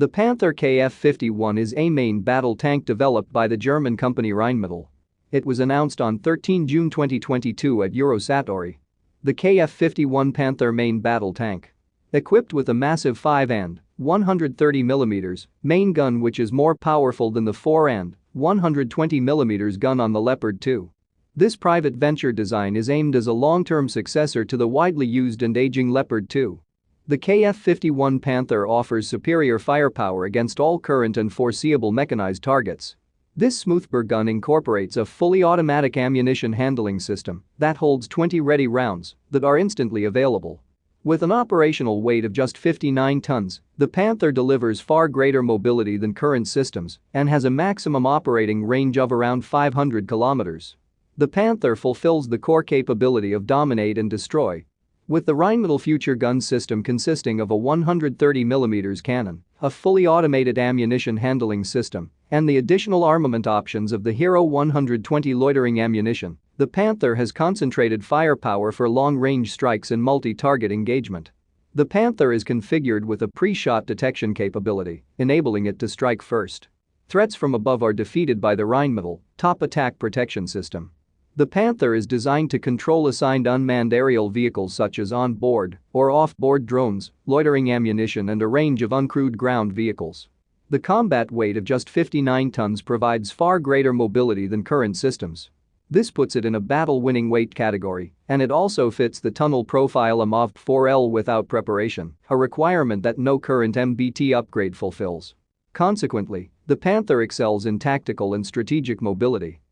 The Panther KF-51 is a main battle tank developed by the German company Rheinmetall. It was announced on 13 June 2022 at Eurosatory. The KF-51 Panther main battle tank. Equipped with a massive 5 and 130mm main gun which is more powerful than the 4 and 120mm gun on the Leopard 2. This private venture design is aimed as a long-term successor to the widely used and aging Leopard 2. The KF-51 Panther offers superior firepower against all current and foreseeable mechanized targets. This smoothbore gun incorporates a fully automatic ammunition handling system that holds 20 ready rounds that are instantly available. With an operational weight of just 59 tons, the Panther delivers far greater mobility than current systems and has a maximum operating range of around 500 kilometers. The Panther fulfills the core capability of dominate and destroy. With the Rheinmetall Future gun system consisting of a 130mm cannon, a fully automated ammunition handling system, and the additional armament options of the Hero 120 loitering ammunition, the Panther has concentrated firepower for long-range strikes and multi-target engagement. The Panther is configured with a pre-shot detection capability, enabling it to strike first. Threats from above are defeated by the Rheinmetall top attack protection system. The Panther is designed to control assigned unmanned aerial vehicles such as on-board or off-board drones, loitering ammunition and a range of uncrewed ground vehicles. The combat weight of just 59 tons provides far greater mobility than current systems. This puts it in a battle-winning weight category, and it also fits the tunnel profile AMOV 4L without preparation, a requirement that no current MBT upgrade fulfills. Consequently, the Panther excels in tactical and strategic mobility